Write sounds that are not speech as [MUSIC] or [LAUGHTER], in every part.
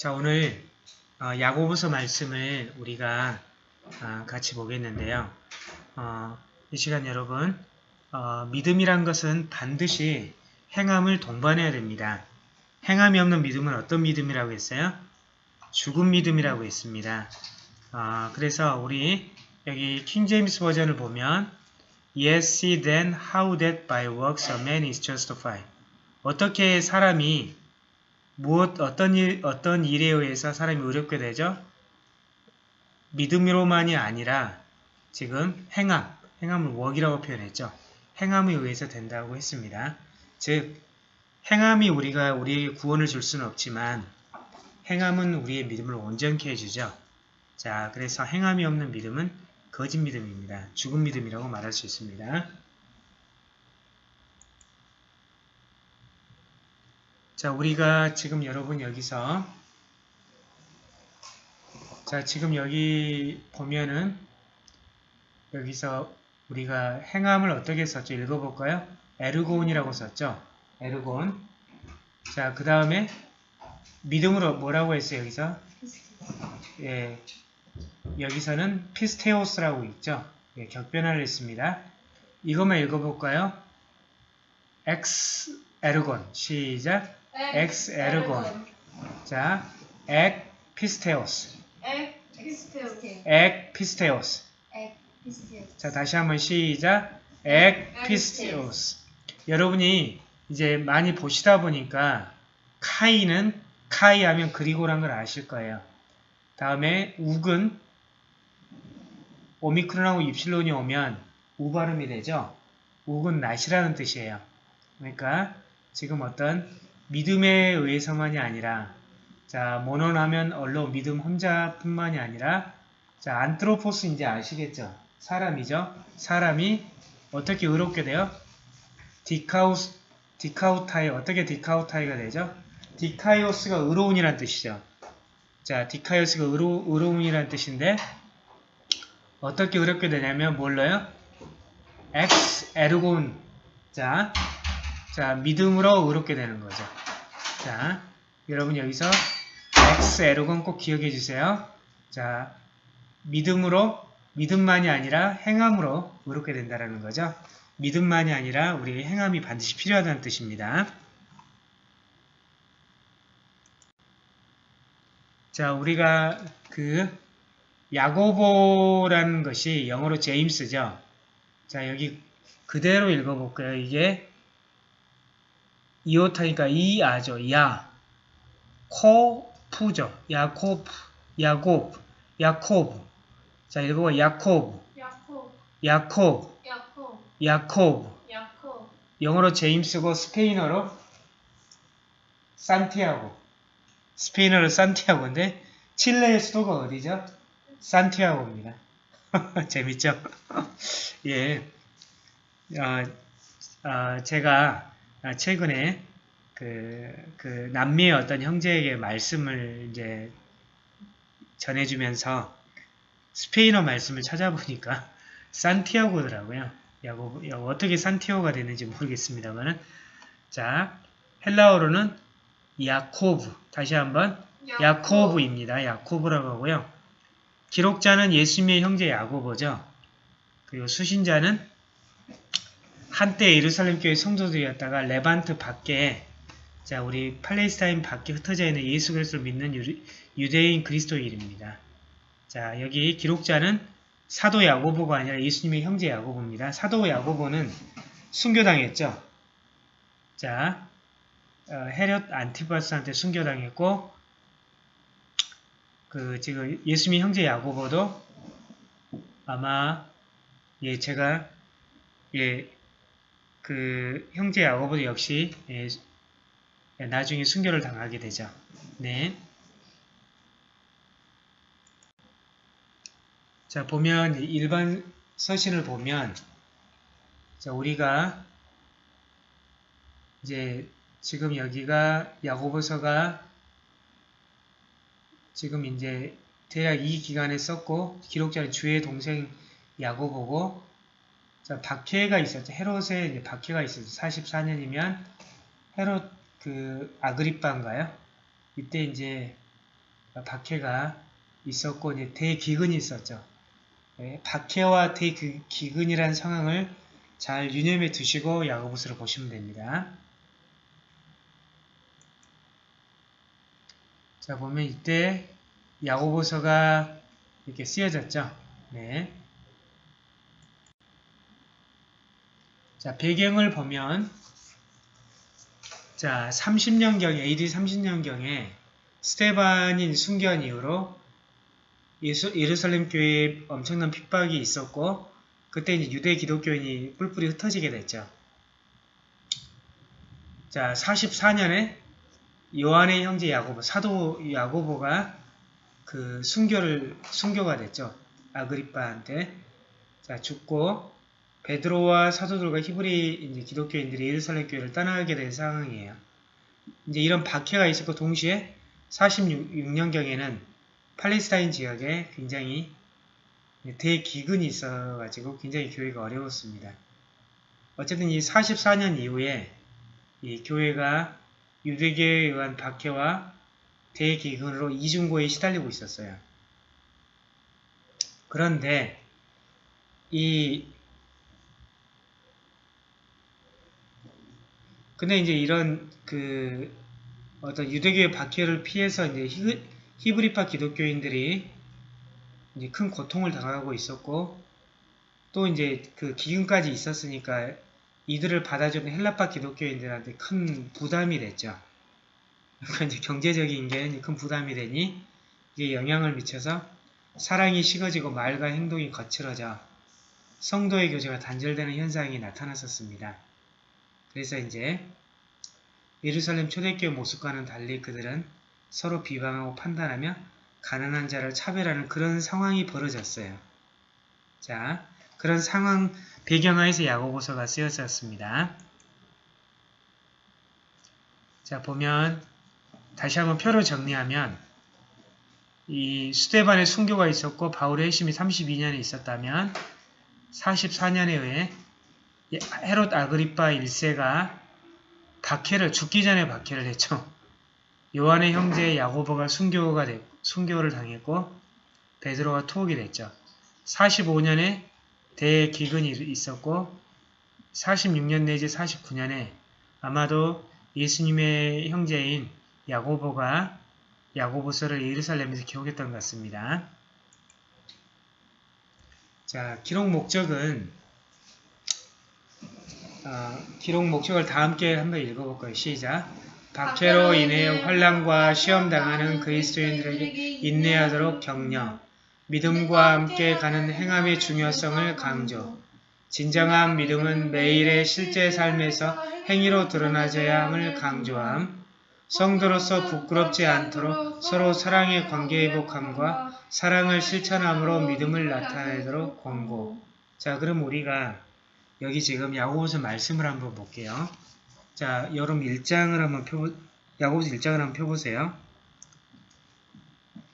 자 오늘 어, 야고보서 말씀을 우리가 어, 같이 보겠는데요. 어, 이 시간 여러분 어, 믿음이란 것은 반드시 행함을 동반해야 됩니다. 행함이 없는 믿음은 어떤 믿음이라고 했어요? 죽은 믿음이라고 했습니다. 어, 그래서 우리 여기 킹제임스 버전을 보면 Yes, see then how that by works a man is justified. 어떻게 사람이 무엇 어떤 일 어떤 일에 의해서 사람이 의롭게 되죠? 믿음으로만이 아니라 지금 행함, 행함을 웍이라고 표현했죠. 행함에 의해서 된다고 했습니다. 즉 행함이 우리가 우리에게 구원을 줄 수는 없지만 행함은 우리의 믿음을 온전케 해주죠. 자, 그래서 행함이 없는 믿음은 거짓 믿음입니다. 죽은 믿음이라고 말할 수 있습니다. 자, 우리가 지금 여러분 여기서 자, 지금 여기 보면은 여기서 우리가 행함을 어떻게 썼죠? 읽어볼까요? 에르곤이라고 썼죠? 에르곤. 자, 그 다음에 믿음으로 뭐라고 했어요? 여기서? 예, 여기서는 피스테오스라고 있죠? 예, 격변화를 했습니다. 이것만 읽어볼까요? ἐξ ἔργων. 시작. ἐξ ἔργων. 자, ἐκ πίστεως. ἐκ πίστεως. ἐκ πίστεως. ἐκ πίστεως. 자, 다시 한번 시작. ἐκ πίστεως. 여러분이 이제 많이 보시다 보니까 καί는 καί 하면 그리고란 걸 아실 거예요. 다음에 οὐκ은 오미크론하고 입실론이 오면 우 발음이 되죠. οὐκ은 not이라는 뜻이에요. 그러니까 지금 어떤 믿음에 의해서만이 아니라 자 μόνον하면 only 믿음 혼자뿐만이 아니라 자 ἄνθρωπος 이제 아시겠죠? 사람이죠. 사람이 어떻게 의롭게 돼요? δίκαιος δικαιοῦται 어떻게 δικαιοῦται가 되죠? δίκαιος가 의로운이란 뜻이죠. 자 δίκαιος가 의로, 의로운이란 뜻인데 어떻게 의롭게 되냐면 뭘로요? ἐξ ἔργων 자, 자 믿음으로 의롭게 되는 거죠. 자 여러분 여기서 ἐξ ἔργων 꼭 기억해 주세요. 자 믿음으로 믿음만이 아니라 행함으로 의롭게 된다는 거죠. 믿음만이 아니라 우리의 행함이 반드시 필요하다는 뜻입니다. 자, 우리가 그 야고보라는 것이 영어로 제임스죠. 자, 여기 그대로 읽어볼까요? 이게 이오타니까 이아죠. 야, 코프죠. 야코프, 야곱, 야코브. 자, 읽어봐. 야코브, 야코. 야코브, 야코. 야코브. 야코. 영어로 제임스고 스페인어로 산티아고. 스페인어로 산티아고인데 칠레의 수도가 어디죠? 산티아고입니다. [LAUGHS] 재밌죠? [LAUGHS] 예. 어, 어, 제가 최근에 그, 그 남미의 어떤 형제에게 말씀을 이제 전해주면서 스페인어 말씀을 찾아보니까 [LAUGHS] 산티아고더라고요. 야고, 어떻게 산티아고가 되는지 모르겠습니다만은 자 헬라어로는 야코브 다시 한번 야코브입니다. 야코브라고 하고요. 기록자는 예수님의 형제 야고보죠. 그리고 수신자는 한때 예루살렘 교회 성도들이었다가 레반트 밖에 자 우리 팔레스타인 밖에 흩어져 있는 예수 그리스도를 믿는 유대인 그리스도인입니다. 자 여기 기록자는 사도 야고보가 아니라 예수님의 형제 야고보입니다. 사도 야고보는 순교당했죠. 자 어, 헤롯 안티바스한테 순교당했고 그 지금 예수님의 형제 야고보도 아마 예 제가 예 그 형제 야고보도 역시 예, 나중에 순교를 당하게 되죠. 네. 자 보면 일반 서신을 보면 자 우리가 이제 지금 여기가 야고보서가 지금 이제 대략 이 기간에 썼고 기록자는 주의 동생 야고보고 자 박해가 있었죠. 이제 박해가 있었죠. 44년이면 헤롯 그 아그리빠인가요? 이때 이제 박해가 있었고 이제 대기근이 있었죠. 네, 박해와 대기근이라는 상황을 잘 유념해 두시고 야고보스를 보시면 됩니다. 자 보면 이때 야고보서가 이렇게 쓰여졌죠. 네. 자 배경을 보면 자 30년경에 AD 30년경에 스테반인 순교한 이후로 예수, 예루살렘 교회에 엄청난 핍박이 있었고 그때 이제 유대 기독교인이 뿔뿔이 흩어지게 됐죠. 자 44년에 요한의 형제 야고보 사도 야고보가 그 순교를 순교가 됐죠. 아그리빠한테 자 죽고 베드로와 사도들과 히브리 이제 기독교인들이 예루살렘 교회를 떠나게 된 상황이에요. 이제 이런 박해가 있었고 동시에 46년경에는 팔레스타인 지역에 굉장히 대기근이 있어가지고 굉장히 교회가 어려웠습니다. 어쨌든 이 44년 이후에 이 교회가 유대교에 의한 박해와 대기근으로 이중고에 시달리고 있었어요. 그런데 이 근데 이제 이런 그 어떤 유대교의 박해를 피해서 이제 히, 히브리파 기독교인들이 이제 큰 고통을 당하고 있었고 또 이제 그 기근까지 있었으니까 이들을 받아주는 헬라파 기독교인들한테 큰 부담이 됐죠. 그러니까 이제 경제적인 게 큰 부담이 되니 이게 영향을 미쳐서 사랑이 식어지고 말과 행동이 거칠어져 성도의 교제가 단절되는 현상이 나타났었습니다. 그래서 이제 예루살렘 초대교회 모습과는 달리 그들은 서로 비방하고 판단하며 가난한 자를 차별하는 그런 상황이 벌어졌어요. 자, 그런 상황 배경하에서 야고보서가 쓰여졌습니다. 자, 보면 다시 한번 표로 정리하면 이 수데반의 순교가 있었고 바울의 핵심이 32년에 있었다면 44년에 의해 헤롯 아그리파 1세가 박해를 죽기 전에 박해를 했죠. 요한의 형제 야고보가 순교가 되, 순교를 당했고 베드로가 투옥이 됐죠. 45년에 대기근이 있었고 46년 내지 49년에 아마도 예수님의 형제인 야고보가 야고보서를 예루살렘에서 기록했던 것 같습니다. 자, 기록 목적은 어, 기록 목적을 다 함께 한번 읽어볼까요? 시작. 박해로 인해 환란과 시험 당하는 그리스도인들에게 인내하도록 격려, 믿음과 함께 가는 행함의 중요성을 강조. 진정한 믿음은 매일의 실제 삶에서 행위로 드러나져야 함을 강조함. 성도로서 부끄럽지 않도록 서로 사랑의 관계 회복함과 사랑을 실천함으로 믿음을 나타내도록 권고. 자, 그럼 우리가 여기 지금 야고보서 말씀을 한번 볼게요. 자, 여러분 1장을 한번 펴 야고보서 1장을 한번 펴보세요.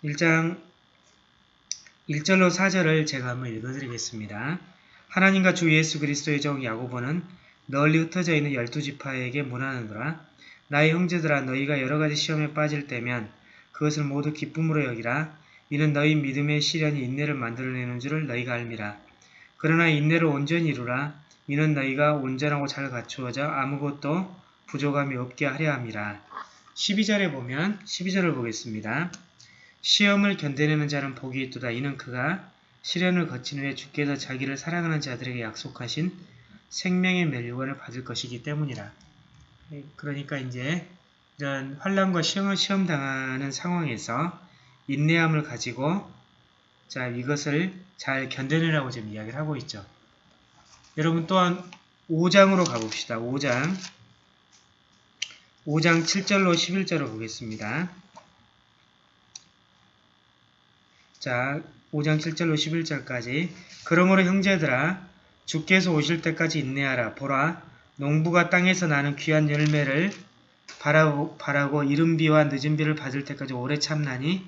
1장 1절로 4절을 제가 한번 읽어드리겠습니다. 하나님과 주 예수 그리스도의 종 야고보는 널리 흩어져 있는 열두 지파에게 문하느니라. 나의 형제들아 너희가 여러가지 시험에 빠질 때면 그것을 모두 기쁨으로 여기라. 이는 너희 믿음의 시련이 인내를 만들어내는 줄을 너희가 알미라. 그러나 인내를 온전히 이루라. 이는 너희가 온전하고 잘 갖추어져 아무것도 부족함이 없게 하려 함이라. 12절에 보면 12절을 보겠습니다. 시험을 견뎌내는 자는 복이 있도다. 이는 그가 시련을 거친 후에 주께서 자기를 사랑하는 자들에게 약속하신 생명의 멸류관을 받을 것이기 때문이라. 그러니까 이제 이런 환란과 시험을 시험 당하는 상황에서 인내함을 가지고 자 이것을 잘 견뎌내라고 지금 이야기를 하고 있죠. 여러분 또한 5장으로 가봅시다. 5장 5장 7절로 11절을 보겠습니다. 자, 5장 7절로 11절까지 그러므로 형제들아 주께서 오실 때까지 인내하라. 보라 농부가 땅에서 나는 귀한 열매를 바라고, 바라고 이른 비와 늦은 비를 받을 때까지 오래 참나니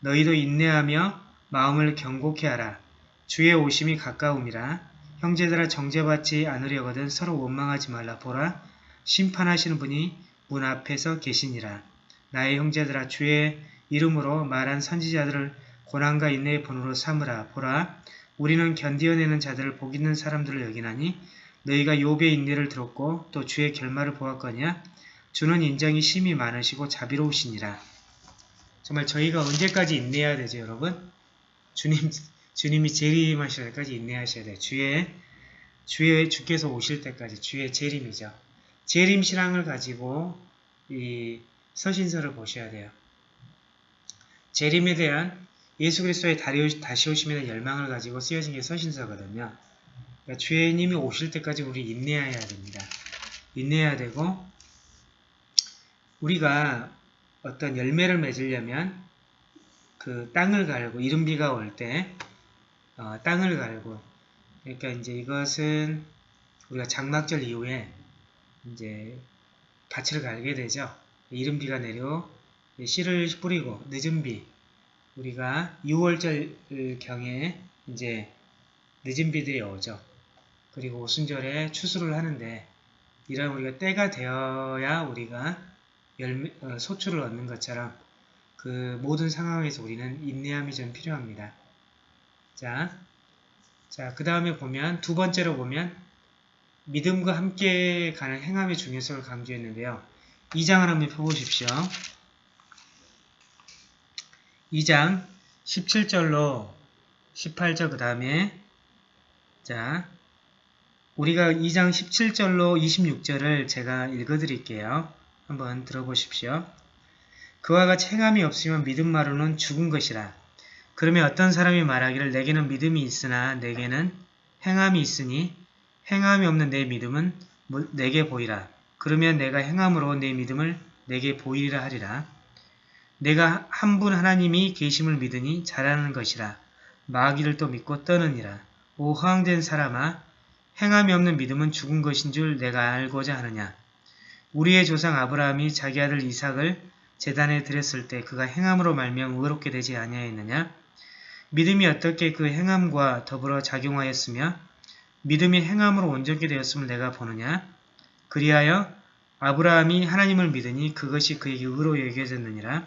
너희도 인내하며 마음을 경고케 하라. 주의 오심이 가까움이라. 형제들아 정죄받지 않으려거든 서로 원망하지 말라. 보라 심판하시는 분이 문 앞에서 계시니라. 나의 형제들아 주의 이름으로 말한 선지자들을 고난과 인내의 본으로 삼으라. 보라, 우리는 견디어내는 자들을 복 있는 사람들을 여기나니 너희가 욥의 인내를 들었고 또 주의 결말을 보았거냐? 주는 인정이 심히 많으시고 자비로우시니라. 정말 저희가 언제까지 인내해야 되죠, 여러분? 주님, 주님이 재림하실 때까지 인내하셔야 돼요. 주의, 주의, 주께서 오실 때까지 주의 재림이죠. 재림 신앙을 가지고 이 서신서를 보셔야 돼요. 재림에 대한 예수 그리스도의 다시 오심에 열망을 가지고 쓰여진 게 서신서거든요. 그러니까 주님이 오실 때까지 우리 인내해야 됩니다. 인내해야 되고 우리가 어떤 열매를 맺으려면 그 땅을 갈고 이른비가 올 때 어, 땅을 갈고 그러니까 이제 이것은 우리가 장막절 이후에 이제 밭을 갈게 되죠. 이른 비가 내려 씨를 뿌리고 늦은 비 우리가 6월절 경에 이제 늦은 비들이 오죠. 그리고 오순절에 추수를 하는데 이런 우리가 때가 되어야 우리가 열매, 어, 소출을 얻는 것처럼 그 모든 상황에서 우리는 인내함이 좀 필요합니다. 자, 자, 그 다음에 보면 두 번째로 보면 믿음과 함께 가는 행함의 중요성을 강조했는데요. 2장을 한번 펴보십시오. 2장 17절로 18절 그 다음에 자 우리가 2장 17절로 26절을 제가 읽어드릴게요. 한번 들어보십시오. 그와 같이 행함이 없으면 믿음 마루는 죽은 것이라. 그러면 어떤 사람이 말하기를 내게는 믿음이 있으나 내게는 행함이 있으니 행함이 없는 내 믿음은 뭐, 내게 보이라. 그러면 내가 행함으로 내 믿음을 내게 보이리라 하리라. 내가 한 분 하나님이 계심을 믿으니 잘하는 것이라. 마귀를 또 믿고 떠느니라. 오 허황된 사람아 행함이 없는 믿음은 죽은 것인 줄 내가 알고자 하느냐. 우리의 조상 아브라함이 자기 아들 이삭을 재단에 드렸을 때 그가 행함으로 말미암아 의롭게 되지 아니하였느냐? 믿음이 어떻게 그 행함과 더불어 작용하였으며 믿음이 행함으로 온전히 되었음을 내가 보느냐? 그리하여 아브라함이 하나님을 믿으니 그것이 그에게 의로 여겨졌느니라.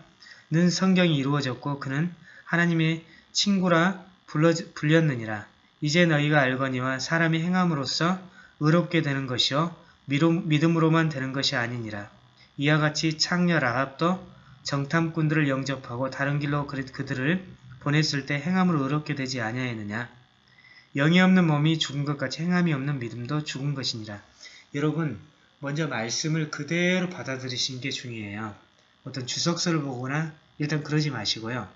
는 성경이 이루어졌고 그는 하나님의 친구라 불러, 불렸느니라. 이제 너희가 알거니와 사람이 행함으로써 의롭게 되는 것이요 믿음으로만 되는 것이 아니니라. 이와 같이 창녀 라합도 정탐꾼들을 영접하고 다른 길로 그들을 보냈을 때 행함으로 의롭게 되지 아니하였느냐. 영이 없는 몸이 죽은 것 같이 행함이 없는 믿음도 죽은 것이니라. 여러분 먼저 말씀을 그대로 받아들이시는 게 중요해요. 어떤 주석서를 보거나 일단 그러지 마시고요.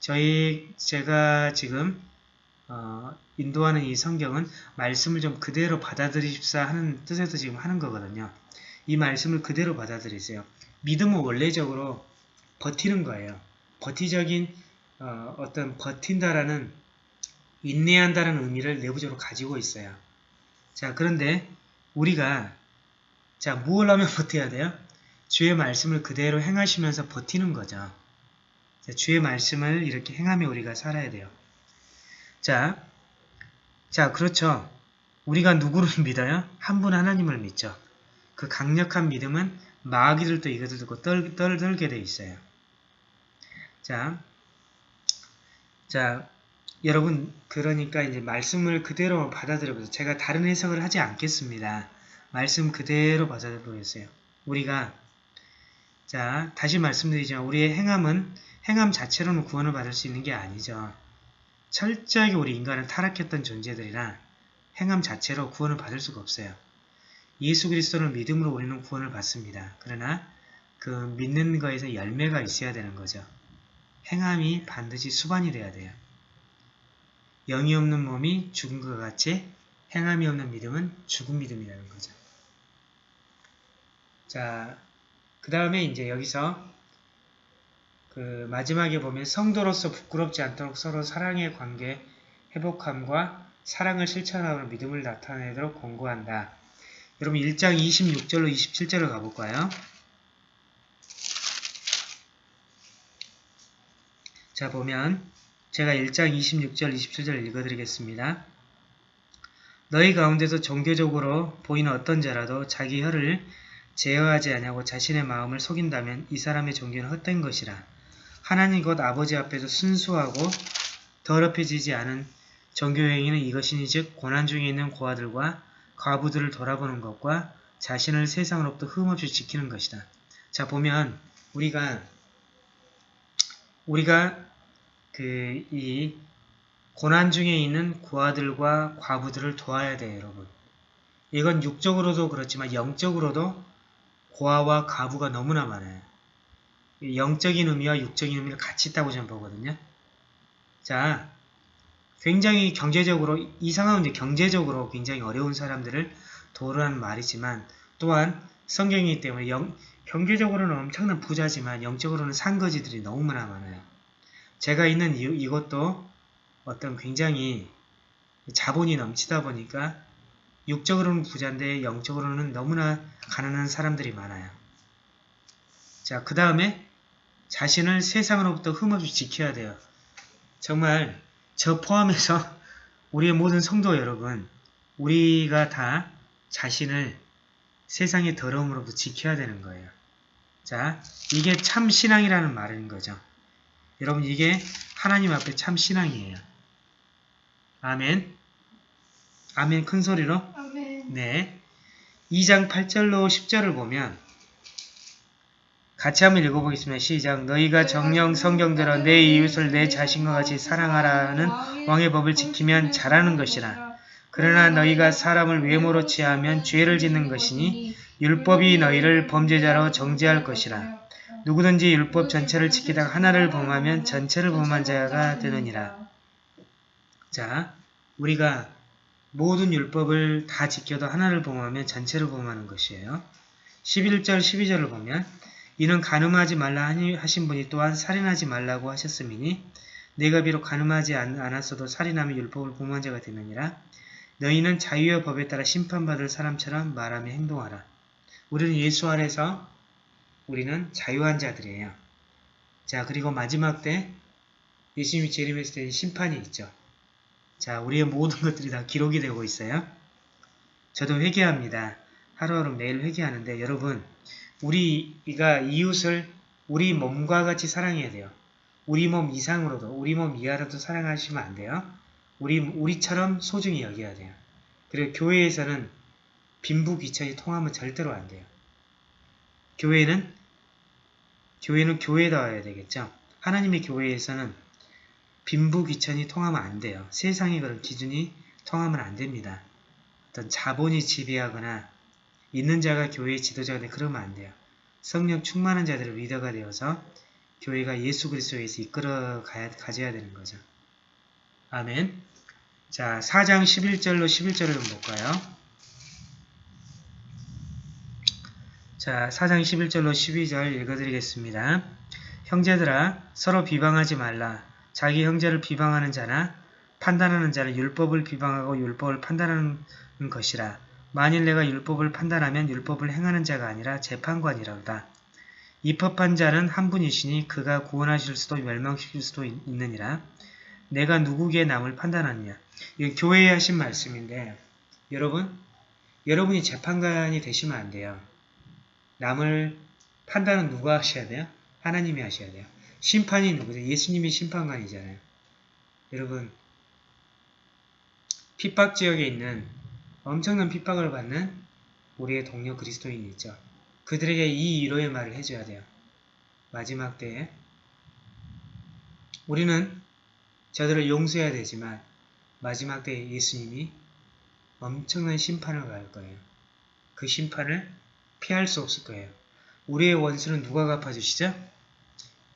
저희 제가 지금 어, 인도하는 이 성경은 말씀을 좀 그대로 받아들이십사 하는 뜻에서 지금 하는 거거든요. 이 말씀을 그대로 받아들이세요. 믿음은 원래적으로 버티는 거예요. 버티적인 어, 떤 버틴다라는 인내한다는 의미를 내부적으로 가지고 있어요. 자 그런데 우리가 자 무엇을 하면 [LAUGHS] 버텨야 돼요? 주의 말씀을 그대로 행하시면서 버티는 거죠. 자, 주의 말씀을 이렇게 행하며 우리가 살아야 돼요. 자, 자, 그렇죠. 우리가 누구를 [LAUGHS] 믿어요? 한 분 하나님을 믿죠. 그 강력한 믿음은 마귀들도 이것을 듣고 떨, 떨, 떨게 돼 있어요. 자, 자, 여러분, 그러니까 이제 말씀을 그대로 받아들여 보세요. 제가 다른 해석을 하지 않겠습니다. 말씀 그대로 받아들여보세요. 우리가, 자, 다시 말씀드리지만, 우리의 행함은 행함 자체로는 구원을 받을 수 있는 게 아니죠. 철저하게 우리 인간은 타락했던 존재들이라 행함 자체로 구원을 받을 수가 없어요. 예수 그리스도를 믿음으로 우리는 구원을 받습니다. 그러나 그 믿는 거에서 열매가 있어야 되는 거죠. 행함이 반드시 수반이 돼야 돼요. 영이 없는 몸이 죽은 것 같이 행함이 없는 믿음은 죽은 믿음이라는 거죠. 자, 그 다음에 이제 여기서 그 마지막에 보면 성도로서 부끄럽지 않도록 서로 사랑의 관계 회복함과 사랑을 실천하고 믿음을 나타내도록 권고한다. 여러분 1장 26절로 27절을 가볼까요? 자 보면 제가 1장 26절 27절 읽어드리겠습니다. 너희 가운데서 종교적으로 보이는 어떤 자라도 자기 혀를 제어하지 아니하고 자신의 마음을 속인다면 이 사람의 종교는 헛된 것이라. 하나님 곧 아버지 앞에서 순수하고 더럽혀지지 않은 정교행위는 이것이니 즉 고난 중에 있는 고아들과 과부들을 돌아보는 것과 자신을 세상으로부터 흠없이 지키는 것이다. 자 보면 우리가 우리가 그 이 고난 중에 있는 고아들과 과부들을 도와야 돼요, 여러분. 이건 육적으로도 그렇지만 영적으로도 고아와 과부가 너무나 많아요. 영적인 의미와 육적인 의미를 같이 있다고 저는 보거든요. 자, 굉장히 경제적으로 이상한 이제 경제적으로 굉장히 어려운 사람들을 도우라는 말이지만 또한 성경이기 때문에 영, 경제적으로는 엄청난 부자지만 영적으로는 산거지들이 너무나 많아요. 제가 있는 이, 이것도 어떤 굉장히 자본이 넘치다 보니까 육적으로는 부자인데 영적으로는 너무나 가난한 사람들이 많아요. 자, 그 다음에 자신을 세상으로부터 흠없이 지켜야 돼요. 정말 저 포함해서 [LAUGHS] 우리의 모든 성도 여러분, 우리가 다 자신을 세상의 더러움으로부터 지켜야 되는 거예요. 자, 이게 참 신앙이라는 말인 거죠. 여러분, 이게 하나님 앞에 참 신앙이에요. 아멘. 아멘 큰 소리로. 아멘. 네. 2장 8절로 10절을 보면 같이 한번 읽어보겠습니다. 시작. 너희가 정령 성경대로 내 이웃을 내 자신과 같이 사랑하라는 왕의 법을 지키면 잘하는 것이라. 그러나 너희가 사람을 외모로 취하면 죄를 짓는 것이니 율법이 너희를 범죄자로 정죄할 것이라. 누구든지 율법 전체를 지키다가 하나를 범하면 전체를 범한 자가 되느니라. 자, 우리가 모든 율법을 다 지켜도 하나를 범하면 전체를 범하는 것이에요. 11절, 12절을 보면 이는 가늠하지 말라 하신 분이 또한 살인하지 말라고 하셨음이니 내가 비록 가늠하지 않- 않았어도 살인하면 율법을 범한 자가 되느니라. 너희는 자유의 법에 따라 심판받을 사람처럼 말하며 행동하라. 우리는 예수 안에서 우리는 자유한 자들이에요. 자 그리고 마지막 때 예수님이 재림했을 때 심판이 있죠. 자 우리의 모든 것들이 다 기록이 되고 있어요. 저도 회개합니다. 하루하루 매일 회개하는데 여러분 우리가 이웃을 우리 몸과 같이 사랑해야 돼요. 우리 몸 이상으로도 우리 몸 이하로도 사랑하시면 안 돼요. 우리 우리처럼 소중히 여겨야 돼요. 그리고 교회에서는 빈부 귀천이 통하면 절대로 안 돼요. 교회는 교회는 교회다워야 되겠죠. 하나님의 교회에서는 빈부 귀천이 통하면 안 돼요. 세상의 그런 기준이 통하면 안 됩니다. 어떤 자본이 지배하거나 있는 자가 교회의 지도자가 되 그러면 안 돼요. 성령 충만한 자들을 리더가 되어서 교회가 예수 그리스도에서 이끌어 가야, 가져야 되는 거죠. 아멘. 자, 4장 11절로 11절을 좀 볼까요? 자, 4장 11절로 12절 읽어드리겠습니다. 형제들아, 서로 비방하지 말라. 자기 형제를 비방하는 자나 판단하는 자는 율법을 비방하고 율법을 판단하는 것이라. 만일 내가 율법을 판단하면 율법을 행하는 자가 아니라 재판관이라다. 입법한 자는 한 분이시니 그가 구원하실 수도 멸망시킬 수도 있- 있느니라. 내가 누구에게 남을 판단하느냐. 이 교회에 하신 말씀인데 여러분, 여러분이 재판관이 되시면 안 돼요. 남을 판단은 누가 하셔야 돼요? 하나님이 하셔야 돼요. 심판이 누구죠? 예수님이 심판관이잖아요. 여러분, 핍박 지역에 있는 엄청난 핍박을 받는 우리의 동료 그리스도인이 있죠. 그들에게 이 위로의 말을 해줘야 돼요. 마지막 때에 우리는 저들을 용서해야 되지만 마지막 때에 예수님이 엄청난 심판을 가할 거예요. 그 심판을 피할 수 없을 거예요. 우리의 원수는 누가 갚아주시죠?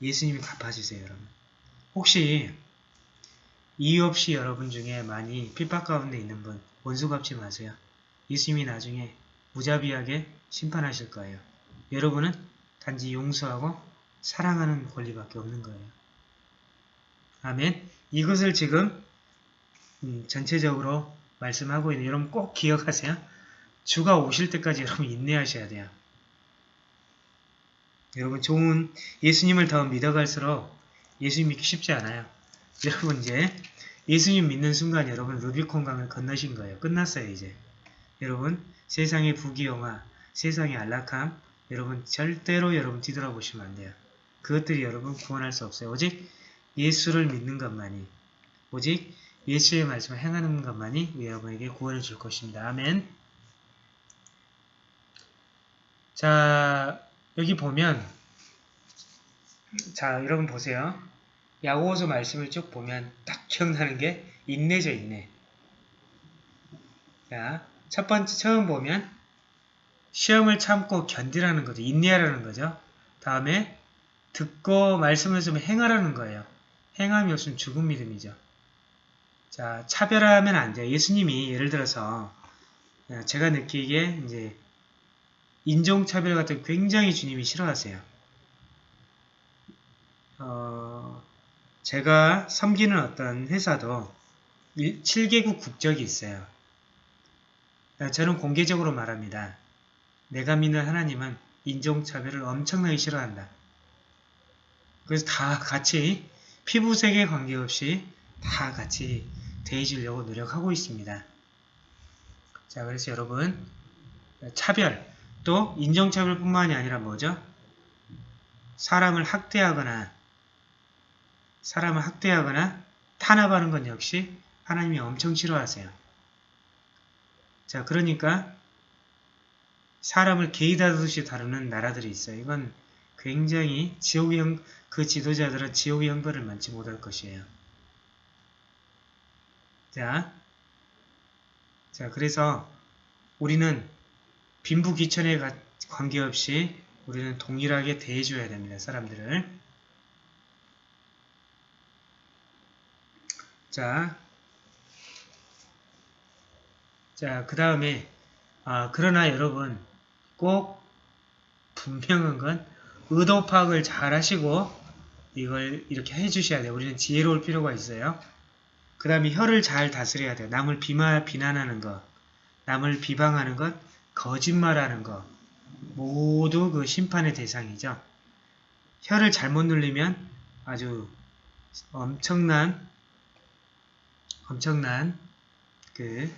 예수님이 갚아주세요, 여러분. 혹시 이유 없이 여러분 중에 많이 핍박 가운데 있는 분 원수 갚지 마세요. 예수님이 나중에 무자비하게 심판하실 거예요. 여러분은 단지 용서하고 사랑하는 권리밖에 없는 거예요. 아멘. 이것을 지금 음, 전체적으로 말씀하고 있는 여러분 꼭 기억하세요. 주가 오실 때까지 [LAUGHS] 여러분 인내하셔야 돼요. 여러분 좋은 예수님을 더 믿어갈수록 예수님 믿기 쉽지 않아요. 여러분 이제 예수님 믿는 순간 여러분 루비콘 강을 건너신 거예요. 끝났어요 이제. 여러분 세상의 부귀영화, 세상의 안락함 여러분 절대로 여러분 뒤돌아보시면 안 돼요. 그것들이 여러분 구원할 수 없어요. 오직 예수를 믿는 것만이 오직 예수의 말씀을 행하는 것만이 여러분에게 구원을 줄 것입니다. 아멘 자 여기 보면 자 여러분 보세요. 야고보서 말씀을 쭉 보면 딱 기억나는 게 인내죠 인내. 자, 첫 번째 처음 보면 시험을 참고 견디라는 거죠. 인내하라는 거죠. 다음에 듣고 말씀을 좀 행하라는 거예요. 행함이 없으면 죽은 믿음이죠. 자, 차별하면 안 돼요. 예수님이 예를 들어서 어, 제가 느끼기에 이제 인종차별 같은 거 굉장히 주님이 싫어하세요. 어, 제가 섬기는 어떤 회사도 7개국 국적이 있어요. 저는 공개적으로 말합니다. 내가 믿는 하나님은 인종차별을 엄청나게 싫어한다. 그래서 다 같이 피부색에 관계없이 다 같이 대해주려고 노력하고 있습니다. 자, 그래서 여러분 차별, 또 인종차별뿐만이 아니라 뭐죠? 사람을 학대하거나 사람을 학대하거나 탄압하는 건 역시 하나님이 엄청 싫어하세요. 자, 그러니까 사람을 개이 다루듯이 다루는 나라들이 있어요. 이건 굉장히 지옥의 형, 그 지도자들은 지옥의 형벌을 만지 못할 것이에요. 자, 자, 그래서 우리는 빈부귀천에 관계없이 우리는 동일하게 대해줘야 됩니다. 사람들을. 자, 자, 그 다음에, 아, 그러나 여러분, 꼭 분명한 건 의도 파악을 잘 하시고 이걸 이렇게 해주셔야 돼요. 우리는 지혜로울 필요가 있어요. 그 다음에 혀를 잘 다스려야 돼요. 남을 비마, 비난하는 것, 남을 비방하는 것, 거짓말하는 것, 모두 그 심판의 대상이죠. 혀를 잘못 눌리면 아주 엄청난 엄청난 그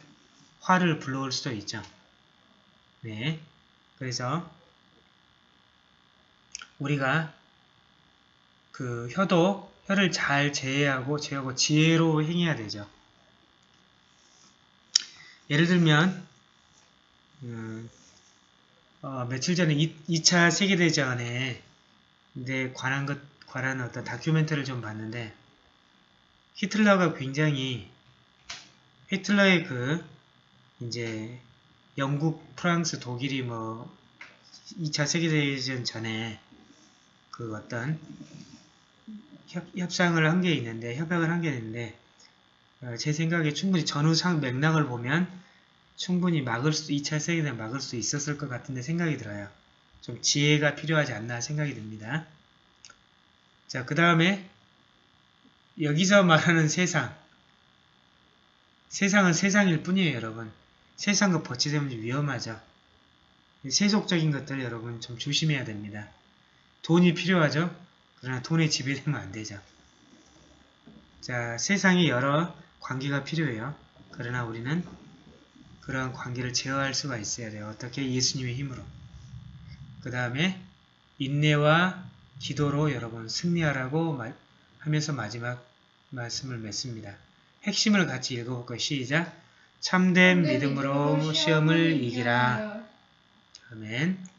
화를 불러올 수도 있죠. 네. 그래서 우리가 그 혀도 혀를 잘 제외하고 제하고 지혜로 행해야 되죠. 예를 들면 음, 어, 며칠 전에 2, 차 세계대전에 이제 관한 것 관한 어떤 다큐멘터리를 좀 봤는데 히틀러가 굉장히 히틀러의 그 이제 영국, 프랑스, 독일이 뭐 2차 세계대전 전에 그 어떤 협, 협상을 한 게 있는데 협약을 한 게 있는데 어, 제 생각에 충분히 전후 상 맥락을 보면 충분히 막을 수 2차 세계대전 막을 수 있었을 것 같은데 생각이 들어요. 좀 지혜가 필요하지 않나 생각이 듭니다. 자, 그 다음에 여기서 말하는 세상 세상은 세상일 뿐이에요, 여러분. 세상과 버치되면 위험하죠. 세속적인 것들 여러분 좀 조심해야 됩니다. 돈이 필요하죠? 그러나 돈에 지배되면 안 되죠. 자, 세상에 여러 관계가 필요해요. 그러나 우리는 그러한 관계를 제어할 수가 있어야 돼요. 어떻게? 예수님의 힘으로. 그 다음에 인내와 기도로 여러분 승리하라고 하면서 마지막 말씀을 맺습니다. 핵심을 같이 읽어볼까요? 시작! 참된 믿음으로 시험을 이기라. 아멘.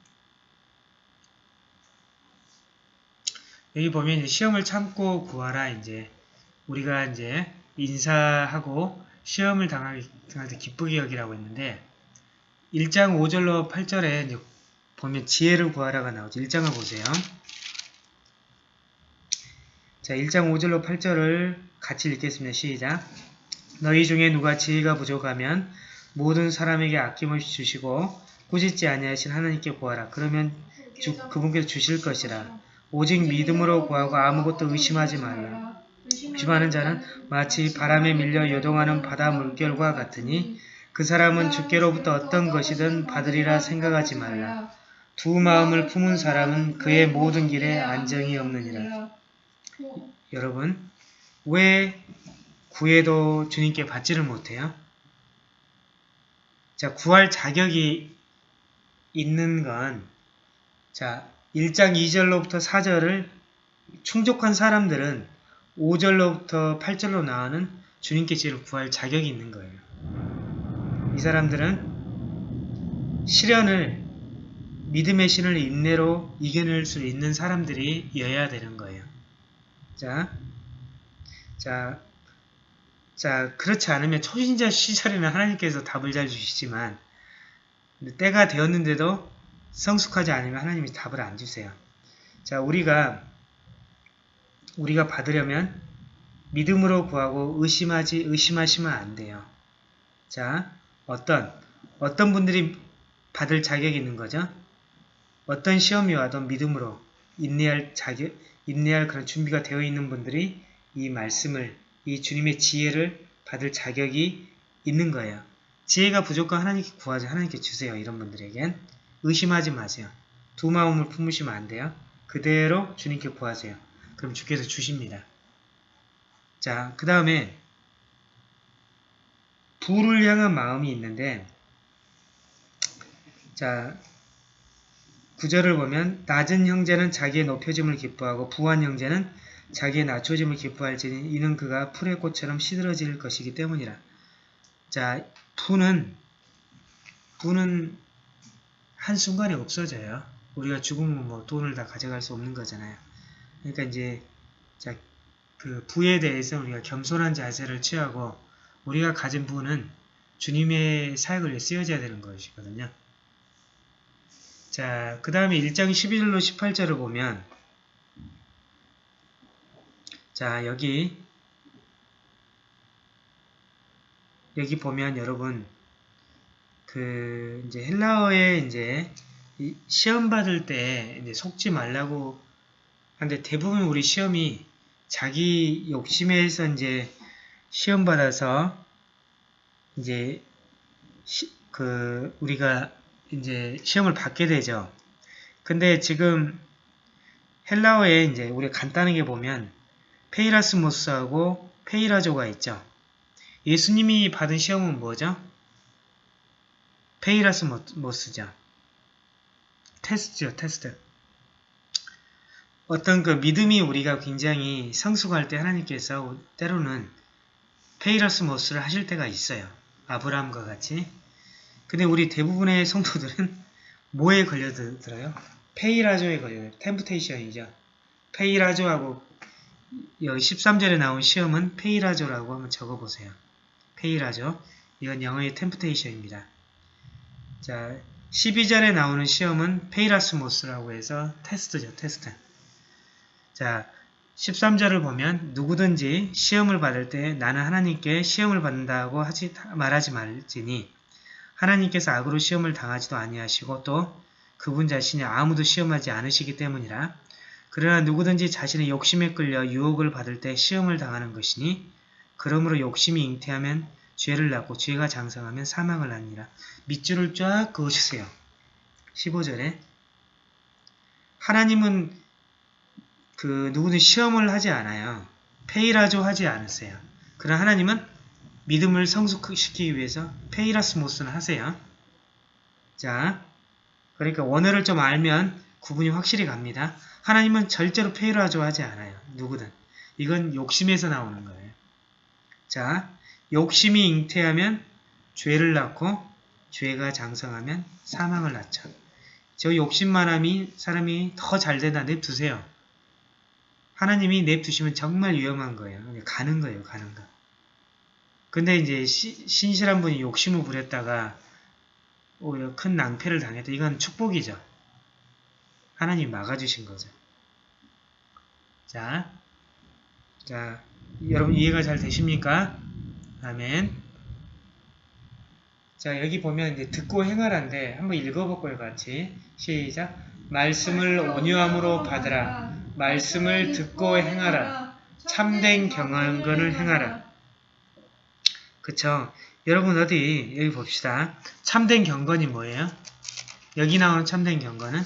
여기 보면 시험을 참고 구하라. 이제 우리가 이제 인사하고 시험을 당할, 당할 때 기쁘게 여기라고 했는데 1장 5절로 8절에 이제 보면 지혜를 구하라가 나오죠. 1장을 보세요. 자, 1장 5절로 8절을 같이 읽겠습니다. 시작. 너희 중에 누가 지혜가 부족하면 모든 사람에게 아낌없이 주시고 꾸짖지 아니하신 하나님께 구하라. 그러면 주, 그분께서 주실 것이라. 오직 믿음으로 구하고 아무것도 의심하지 말라. 의심하는 자는 마치 바람에 밀려 요동하는 바다 물결과 같으니 그 사람은 주께로부터 어떤 것이든 받으리라 생각하지 말라. 두 마음을 품은 사람은 그의 모든 길에 안정이 없느니라. 여러분, 왜 구해도 주님께 받지를 못해요? 자, 구할 자격이 있는 건, 자, 1장 2절로부터 4절을 충족한 사람들은 5절로부터 8절로 나오는 주님께 죄를 구할 자격이 있는 거예요. 이 사람들은 시련을 믿음의 신을 인내로 이겨낼 수 있는 사람들이여야 되는 거예요. 자, 자, 자, 그렇지 않으면 초신자 시절에는 하나님께서 답을 잘 주시지만 때가 되었는데도 성숙하지 않으면 하나님이 답을 안 주세요. 자, 우리가 우리가 받으려면 믿음으로 구하고 의심하지 의심하시면 안 돼요. 자, 어떤 어떤 분들이 받을 자격이 있는 거죠? 어떤 시험이 와도 믿음으로 인내할 자격, 인내할 그런 준비가 되어 있는 분들이 이 말씀을, 이 주님의 지혜를 받을 자격이 있는 거예요. 지혜가 부족한 하나님께 구하지 하나님께 주세요. 이런 분들에겐 의심하지 마세요. 두 마음을 품으시면 안 돼요. 그대로 주님께 구하세요. 그럼 주께서 주십니다. 자, 그 다음에 부를 향한 마음이 있는데 자, 구절을 보면 낮은 형제는 자기의 높여짐을 기뻐하고 부한 형제는 자기의 낮춰짐을 기뻐할지니 이는 그가 풀의 꽃처럼 시들어질 것이기 때문이라. 자, 부는 부는 한순간에 없어져요. 우리가 죽으면 뭐 돈을 다 가져갈 수 없는 거잖아요. 그러니까 이제 자, 그 부에 대해서 우리가 겸손한 자세를 취하고 우리가 가진 부는 주님의 사역을 쓰여져야 되는 것이거든요. 자, 그 다음에 1장 11절로 18절을 보면 자, 여기 여기 보면 여러분 그 이제 헬라어에 이제 시험 받을 때 이제 속지 말라고 하는데 대부분 우리 시험이 자기 욕심에서 이제 시험 받아서 이제 시, 그 우리가 이제 시험을 받게 되죠. 근데 지금 헬라어에 이제 우리 간단하게 보면 πειρασμός하고 πειράζω가 있죠. 예수님이 받은 시험은 뭐죠? πειρασμός죠. 테스트죠, 테스트. 어떤 그 믿음이 우리가 굉장히 성숙할 때 하나님께서 때로는 πειρασμός를 하실 때가 있어요. 아브라함과 같이. 근데 우리 대부분의 성도들은 [LAUGHS] 뭐에 걸려들어요? πειράζω에 걸려요. temptation이죠. πειράζω하고 여기 13절에 나온 시험은 πειράζω라고 한번 적어보세요. πειράζω. 이건 영어의 temptation입니다. 자, 12절에 나오는 시험은 πειρασμός라고 해서 테스트죠. 테스트. 자, 13절을 보면 누구든지 시험을 받을 때 나는 하나님께 시험을 받는다고 하지 말하지 말지니 하나님께서 악으로 시험을 당하지도 아니하시고 또 그분 자신이 아무도 시험하지 않으시기 때문이라 그러나 누구든지 자신의 욕심에 끌려 유혹을 받을 때 시험을 당하는 것이니 그러므로 욕심이 잉태하면 죄를 낳고 죄가 장성하면 사망을 낳니라. 밑줄을 쫙 그어주세요. 15절에 하나님은 그 누구든 시험을 하지 않아요. 페이라조 하지 않으세요. 그러나 하나님은 믿음을 성숙시키기 위해서 페이라스모스는 하세요. 자, 그러니까 원어를 좀 알면 구분이 확실히 갑니다. 하나님은 절대로 페이라조 하지 않아요. 누구든. 이건 욕심에서 나오는 거예요. 자, 욕심이 잉태하면 죄를 낳고 죄가 장성하면 사망을 낳죠. 저 욕심만함이 사람이 더 잘되다 냅두세요. 하나님이 냅두시면 정말 위험한 거예요. 가는 거예요. 가는 거. 근데 이제 시, 신실한 분이 욕심을 부렸다가 오히려 큰 낭패를 당했다. 이건 축복이죠. 하나님이 막아주신 거죠. 자, 자, 여러분 이해가 잘 되십니까? 아멘. 자, 여기 보면 이제 듣고 행하란데 한번 읽어볼 거예요, 같이. 시작. 말씀을 온유함으로 받으라. 말씀을 듣고 행하라. 참된 경건을 행하라. 그쵸? 여러분 어디 여기 봅시다. 참된 경건이 뭐예요? 여기 나오는 참된 경건은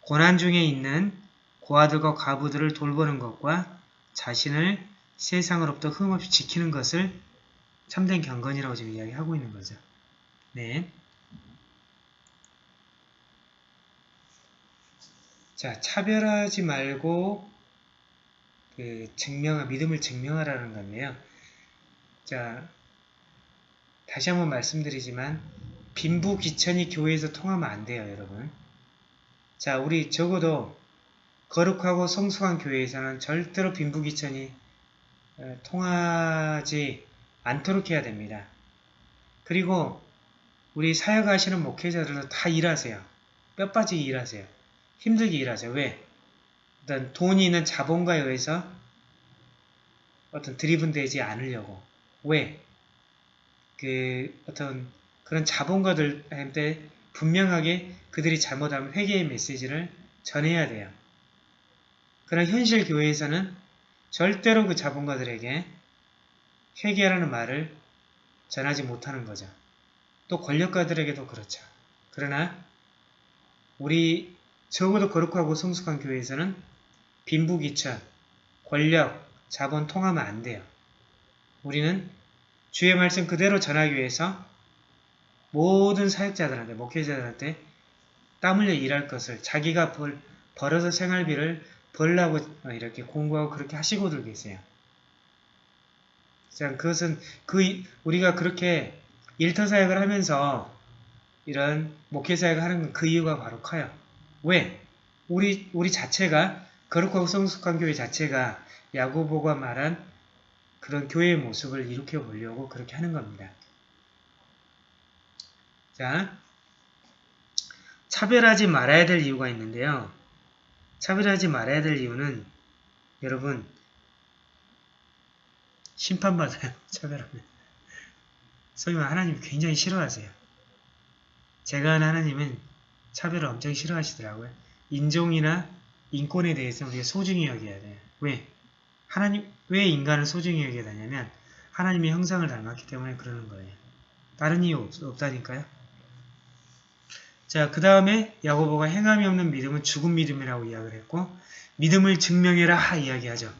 고난 중에 있는 고아들과 과부들을 돌보는 것과 자신을 세상으로부터 흠없이 지키는 것을 참된 경건이라고 지금 이야기하고 있는 거죠. 네. 자, 차별하지 말고 그 증명하, 믿음을 증명하라는 건데요. 자, 다시 한번 말씀드리지만 빈부 귀천이 교회에서 통하면 안 돼요, 여러분. 자, 우리 적어도 거룩하고 성숙한 교회에서는 절대로 빈부 귀천이 어, 통하지 않도록 해야 됩니다. 그리고 우리 사역하시는 목회자들도 다 일하세요. 뼈 빠지게 일하세요. 힘들게 일하세요. 왜? 어떤 돈이 있는 자본가에 의해서 어떤 드리븐되지 않으려고. 왜? 그 어떤 그런 자본가들한테 분명하게 그들이 잘못하면 회개의 메시지를 전해야 돼요. 그러나 현실 교회에서는 절대로 그 자본가들에게 회개라는 말을 전하지 못하는 거죠. 또 권력가들에게도 그렇죠. 그러나 우리 적어도 거룩하고 성숙한 교회에서는 빈부귀천, 권력, 자본 통하면 안 돼요. 우리는 주의 말씀 그대로 전하기 위해서 모든 사역자들한테, 목회자들한테 땀 흘려 일할 것을 자기가 벌, 벌어서 생활비를 벌라고 이렇게 공부하고 그렇게 하시고들 계세요. 자, 그것은 그 우리가 그렇게 일터 사역을 하면서 이런 목회 사역을 하는 그 이유가 바로 커요. 왜? 우리 우리 자체가 거룩하고 성숙한 교회 자체가 야고보가 말한 그런 교회의 모습을 일으켜 보려고 그렇게 하는 겁니다. 자, 차별하지 말아야 될 이유가 있는데요. 차별하지 말아야 될 이유는 여러분 심판받아요. [LAUGHS] 차별하면. 소위 말 하나님 굉장히 싫어하세요. 제가 아는 하나님은 차별을 엄청 싫어하시더라고요. 인종이나 인권에 대해서 우리가 소중히 여겨야 돼요. 왜? 하나님, 왜 인간을 소중히 여겨야 되냐면 하나님의 형상을 닮았기 때문에 그러는 거예요. 다른 이유 없, 없다니까요. 자, 그 다음에 야고보가 행함이 없는 믿음은 죽은 믿음이라고 이야기를 했고 믿음을 증명해라 이야기하죠.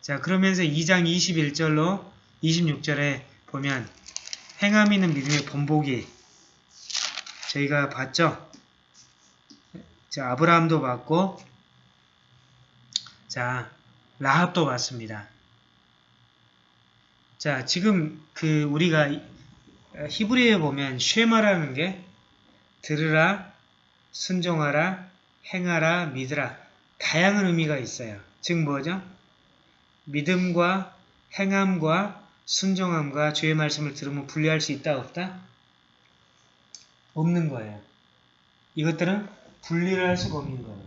자, 그러면서 2장 21절로 26절에 보면 행함 있는 믿음의 본보기 저희가 봤죠? 자, 아브라함도 봤고 자, 라합도 봤습니다. 자, 지금 그 우리가 히브리에 보면 쉐마라는 게 들으라, 순종하라, 행하라, 믿으라 다양한 의미가 있어요. 즉 뭐죠? 믿음과 행함과 순종함과 주의 말씀을 들으면 분리할 수 있다 없다? 없는 거예요. 이것들은 분리를 할 수가 없는 거예요.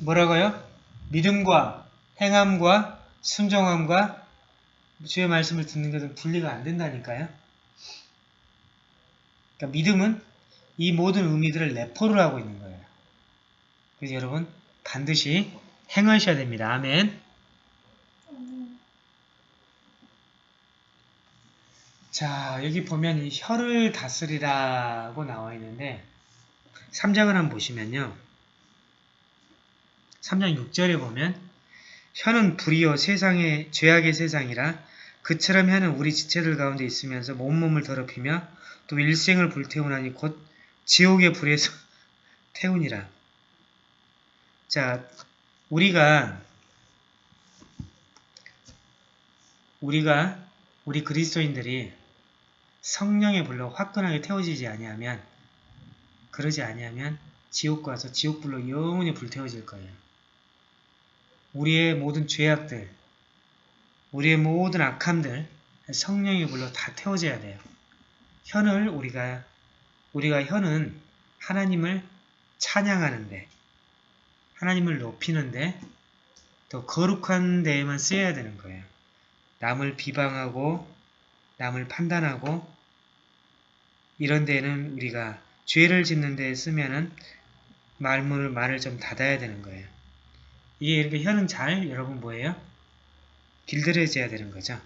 뭐라고요? 믿음과 행함과 순종함과 주의 말씀을 듣는 것은 분리가 안 된다니까요. 그러니까 믿음은 이 모든 의미들을 내포를 하고 있는 거예요. 그래서 여러분 반드시 행하셔야 됩니다. 아멘. 자, 여기 보면 이 혀를 다스리라고 나와 있는데 3장을 한번 보시면요. 3장 6절에 보면 혀는 불이요 세상의 죄악의 세상이라 그처럼 혀는 우리 지체들 가운데 있으면서 온몸을 더럽히며 또 일생을 불태우나니 곧 지옥의 불에서 [LAUGHS] 태우니라. 자, 우리가 우리가 우리 그리스도인들이 성령의 불로 화끈하게 태워지지 아니하면 그러지 아니하면 지옥 가서 지옥불로 영원히 불태워질 거예요. 우리의 모든 죄악들, 우리의 모든 악함들 성령의 불로 다 태워져야 돼요. 현을 우리가 우리가 현은 하나님을 찬양하는데 하나님을 높이는데 더 거룩한 데에만 쓰여야 되는 거예요. 남을 비방하고 남을 판단하고 이런 데는 우리가 죄를 짓는 데 쓰면은 말문을 말을 좀 닫아야 되는 거예요. 이게 이렇게 혀는 잘 여러분 뭐예요? 길들여져야 되는 거죠.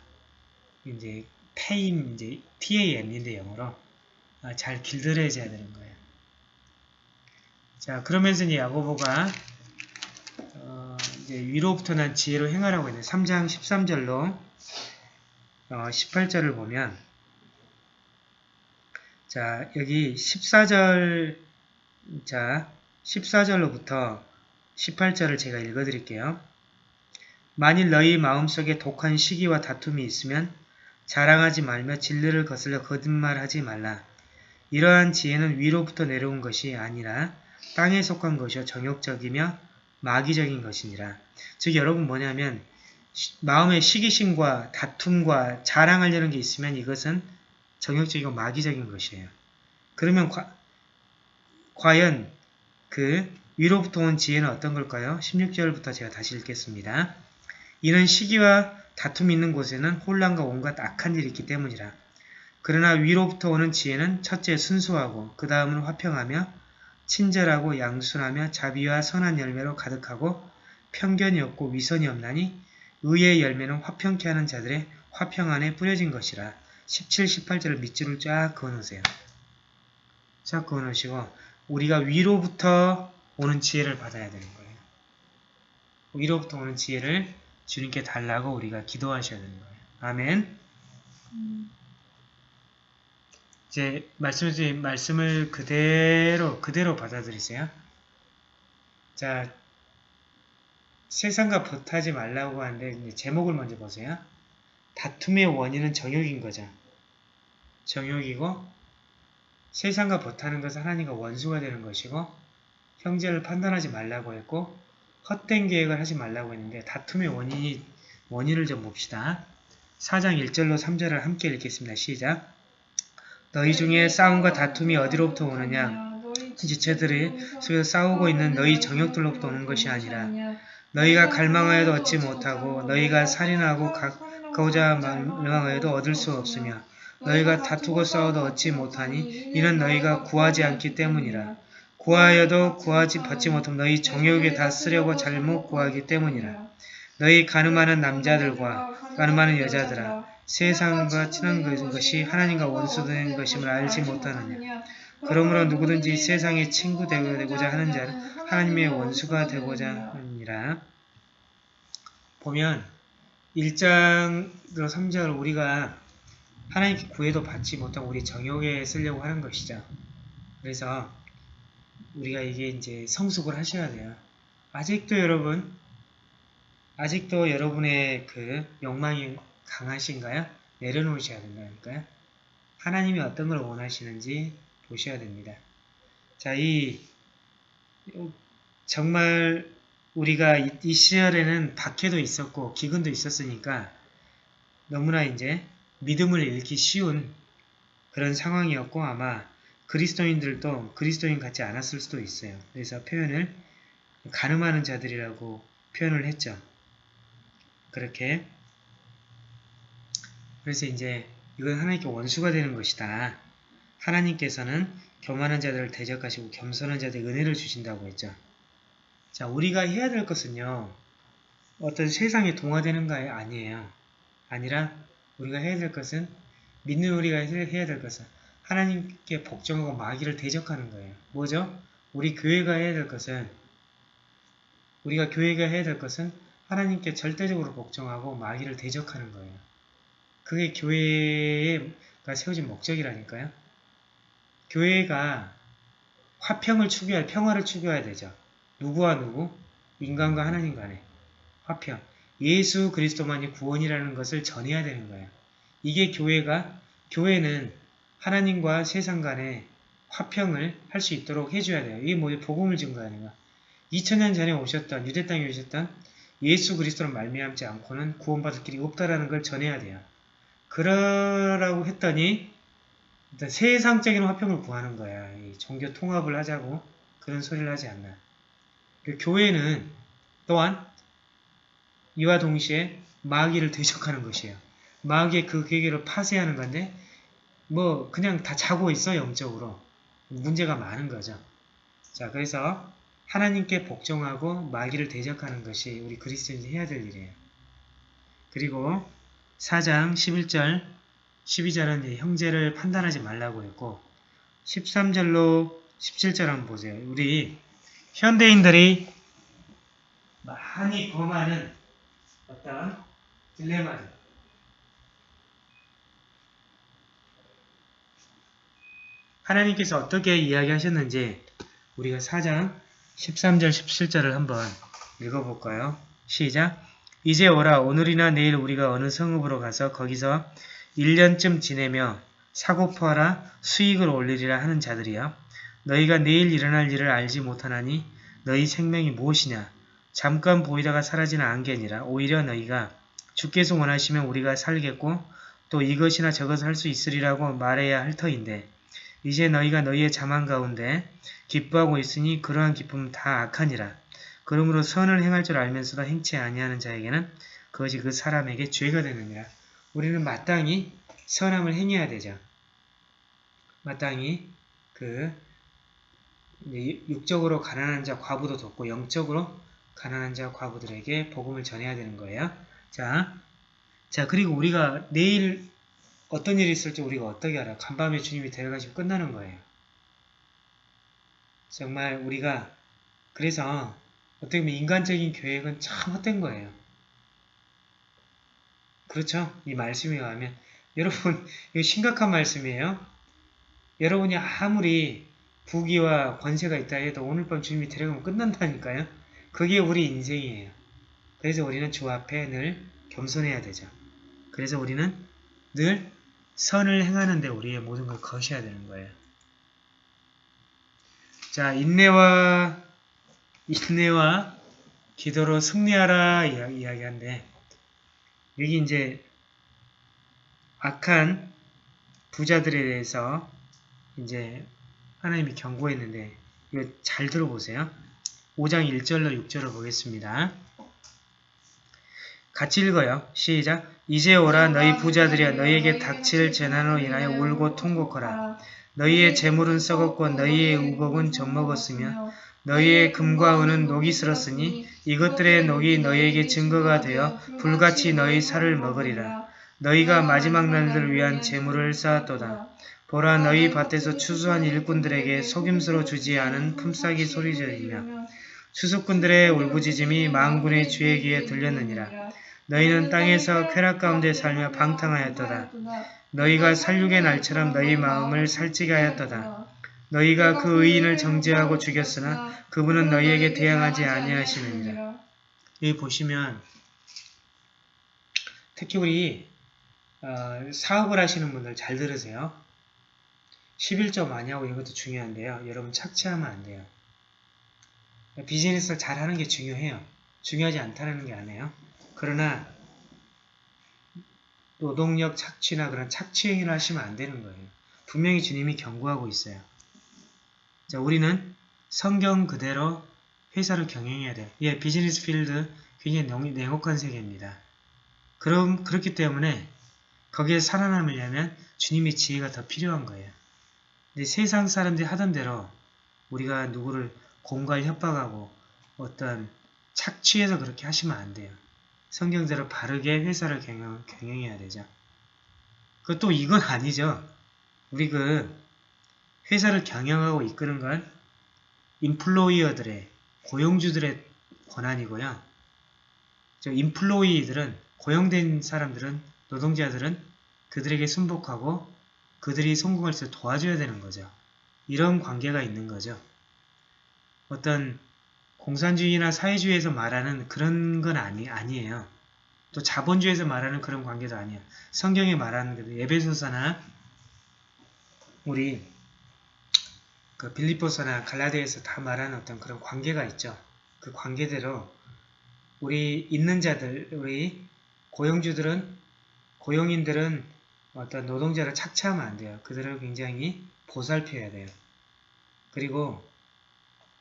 이제 테임 이제 TAM인데 영어로 아, 잘 길들여져야 되는 거예요. 자 그러면서 이제 야고보가 어, 이제 위로부터 난 지혜로 행하라고 했는데 3장 13절로 어, 18절을 보면 자, 여기 14절, 자, 14절로부터 18절을 제가 읽어드릴게요. 만일 너희 마음속에 독한 시기와 다툼이 있으면 자랑하지 말며 진리를 거슬려 거짓말하지 말라. 이러한 지혜는 위로부터 내려온 것이 아니라 땅에 속한 것이요 정욕적이며 마귀적인 것이니라. 즉 여러분 뭐냐면 시- 마음의 시기심과 다툼과 자랑하려는 게 있으면 이것은 정욕적이고 마귀적인 것이에요. 그러면 과, 과연 그 위로부터 온 지혜는 어떤 걸까요? 16절부터 제가 다시 읽겠습니다. 이는 시기와 다툼이 있는 곳에는 혼란과 온갖 악한 일이 있기 때문이라. 그러나 위로부터 오는 지혜는 첫째 순수하고 그 다음은 화평하며 친절하고 양순하며 자비와 선한 열매로 가득하고 편견이 없고 위선이 없나니 의의 열매는 화평케 하는 자들의 화평 안에 뿌려진 것이라. 17, 18절을 밑줄을 쫙 그어놓으세요. 쫙 그어놓으시고 우리가 위로부터 오는 지혜를 받아야 되는 거예요. 위로부터 오는 지혜를 주님께 달라고 우리가 기도하셔야 되는 거예요. 아멘. 이제 말씀드린 말씀을 그대로 그대로 받아들이세요. 자, 세상과 버타지 말라고 하는데 제목을 먼저 보세요. 다툼의 원인은 정욕인 거죠. 정욕이고 세상과 버타는 것은 하나님과 원수가 되는 것이고 형제를 판단하지 말라고 했고 헛된 계획을 하지 말라고 했는데 다툼의 원인이 원인을 좀 봅시다. 4장 1절로 3절을 함께 읽겠습니다. 시작. 너희 중에 싸움과 다툼이 어디로부터 오느냐? 지체들이 속에서 싸우고 있는 너희 정욕들로부터 오는 것이 아니라 너희가 갈망하여도 얻지 못하고 너희가 살인하고 가고자 갈망하여도 얻을 수 없으며 너희가 다투고 싸워도 얻지 못하니 이는 너희가 구하지 않기 때문이라. 구하여도 구하지 받지 못하면 너희 정욕에 다 쓰려고 잘못 구하기 때문이라. 너희 가늠하는 남자들과 가늠하는 여자들아 세상과 친한 것이 하나님과 원수된 것임을 알지 못하느냐. 그러므로 누구든지 세상의 친구 되고자 하는 자는 하나님의 원수가 되고자 하느니라. 보면 1장으로 3장을 우리가 하나님께 구해도 받지 못하고 우리 정욕에 쓰려고 하는 것이죠. 그래서 우리가 이게 이제 성숙을 하셔야 돼요. 아직도 여러분, 아직도 여러분의 그 욕망이 강하신가요? 내려놓으셔야 된다니까요. 하나님이 어떤 걸 원하시는지 보셔야 됩니다. 자, 이 정말 우리가 이, 이 시절에는 박해도 있었고 기근도 있었으니까 너무나 이제 믿음을 잃기 쉬운 그런 상황이었고 아마 그리스도인들도 그리스도인 같지 않았을 수도 있어요. 그래서 표현을 가늠하는 자들이라고 표현을 했죠. 그렇게 그래서 이제 이건 하나님께 원수가 되는 것이다. 하나님께서는 교만한 자들을 대적하시고 겸손한 자들에게 은혜를 주신다고 했죠. 자, 우리가 해야 될 것은요. 어떤 세상에 동화되는 거 아니에요. 아니라 우리가 해야 될 것은 믿는 우리가 해야 될 것은 하나님께 복종하고 마귀를 대적하는 거예요. 뭐죠? 우리 교회가 해야 될 것은 우리가 교회가 해야 될 것은 하나님께 절대적으로 복종하고 마귀를 대적하는 거예요. 그게 교회가 세워진 목적이라니까요. 교회가 화평을 추구할 평화를 추구해야 되죠. 누구와 누구? 인간과 하나님 간에 화평. 예수 그리스도만이 구원이라는 것을 전해야 되는 거예요. 이게 교회가 교회는 하나님과 세상 간에 화평을 할 수 있도록 해줘야 돼요. 이게 뭐예요? 복음을 증거하는 거야. 2000년 전에 오셨던 유대 땅에 오셨던 예수 그리스도를 말미암지 않고는 구원받을 길이 없다라는 걸 전해야 돼요. 그러라고 했더니 일단 세상적인 화평을 구하는 거야. 이 종교 통합을 하자고 그런 소리를 하지 않나. 그 교회는 또한 이와 동시에 마귀를 대적하는 것이에요. 마귀의 그 계획을 파쇄하는 건데 뭐 그냥 다 자고 있어 영적으로 문제가 많은 거죠. 자 그래서 하나님께 복종하고 마귀를 대적하는 것이 우리 그리스도인이 해야 될 일이에요. 그리고 4장 11절 12절은 형제를 판단하지 말라고 했고 13절로 17절 한번 보세요. 우리 현대인들이 많이 범하는 어떤 딜레마들 하나님께서 어떻게 이야기하셨는지 우리가 4장 13절 17절을 한번 읽어볼까요? 시작! 이제 오라. 오늘이나 내일 우리가 어느 성읍으로 가서 거기서 1년쯤 지내며 사고퍼하라 수익을 올리리라 하는 자들이여. 너희가 내일 일어날 일을 알지 못하나니 너희 생명이 무엇이냐? 잠깐 보이다가 사라지는 안개니라. 오히려 너희가 주께서 원하시면 우리가 살겠고 또 이것이나 저것을 할 수 있으리라고 말해야 할 터인데 이제 너희가 너희의 자만 가운데 기뻐하고 있으니 그러한 기쁨은 다 악하니라. 그러므로 선을 행할 줄 알면서도 행치 아니하는 자에게는 그것이 그 사람에게 죄가 되느니라. 우리는 마땅히 선함을 행해야 되죠. 마땅히 그 육적으로 가난한 자 과부도 돕고 영적으로 가난한 자 과부들에게 복음을 전해야 되는 거예요. 자, 자 그리고 우리가 내일 어떤 일이 있을지 우리가 어떻게 알아? 간밤에 주님이 데려가시면 끝나는 거예요. 정말 우리가 그래서 어떻게 보면 인간적인 계획은 참 헛된 거예요. 그렇죠? 이 말씀에 의하면 [LAUGHS] 여러분 이거 심각한 말씀이에요. 여러분이 아무리 부귀와 권세가 있다 해도 오늘 밤 주님이 데려가면 끝난다니까요. 그게 우리 인생이에요. 그래서 우리는 주 앞에 늘 겸손해야 되죠. 그래서 우리는 늘 선을 행하는데 우리의 모든 걸 거셔야 되는 거예요. 자, 인내와 인내와 기도로 승리하라 이야기한데 여기 이제 악한 부자들에 대해서 이제 하나님이 경고했는데 이거 잘 들어보세요. 5장 1절로 6절을 보겠습니다. 같이 읽어요. 시작. 이제 오라 너희 부자들이여 너희에게 닥칠 재난으로 인하여 울고 통곡하라. 너희의 재물은 썩었고 너희의 우복은 젖먹었으며 너희의 금과 은은 녹이 슬었으니 이것들의 녹이 너희에게 증거가 되어 불같이 너희 살을 먹으리라. 너희가 마지막 날들을 위한 재물을 쌓았도다. 보라 너희 밭에서 추수한 일꾼들에게 속임수로 주지 않은 품삯이 소리지르며 추수꾼들의 울부짖음이 망군의 주의 귀에 들렸느니라. 너희는 땅에서 쾌락 가운데 살며 방탕하였도다. 너희가 살육의 날처럼 너희 마음을 살찌게 하였도다. 너희가 그 의인을 정죄하고 죽였으나 그분은 너희에게 대항하지 아니하시느니라. 여기 보시면 특히 우리 어, 사업을 하시는 분들 잘 들으세요. 11조 많이 하고 이런 것도 중요한데요. 여러분 착취하면 안 돼요. 비즈니스를 잘하는 게 중요해요. 중요하지 않다는 게 아니에요. 그러나 노동력 착취나 그런 착취 행위를 하시면 안 되는 거예요. 분명히 주님이 경고하고 있어요. 자, 우리는 성경 그대로 회사를 경영해야 돼요. 예, 비즈니스 필드 굉장히 냉혹한 세계입니다. 그럼 그렇기 때문에 거기에 살아남으려면 주님의 지혜가 더 필요한 거예요. 근데 세상 사람들이 하던 대로 우리가 누구를 공갈 협박하고 어떤 착취해서 그렇게 하시면 안 돼요. 성경대로 바르게 회사를 경영, 경영해야 되죠. 그또 이건 아니죠. 우리 그 회사를 경영하고 이끄는 건 인플로이어들의 고용주들의 권한이고요. 저 인플로이들은 고용된 사람들은 노동자들은 그들에게 순복하고 그들이 성공할 수 도와줘야 되는 거죠. 이런 관계가 있는 거죠. 어떤 공산주의나 사회주의에서 말하는 그런 건 아니, 아니에요. 또 자본주의에서 말하는 그런 관계도 아니에요. 성경에 말하는 그 예배소서나 우리 그 빌리포서나 갈라디아에서 다 말하는 어떤 그런 관계가 있죠. 그 관계대로 우리 있는 자들, 우리 고용주들은 고용인들은 어떤 노동자를 착취하면 안 돼요. 그들을 굉장히 보살펴야 돼요. 그리고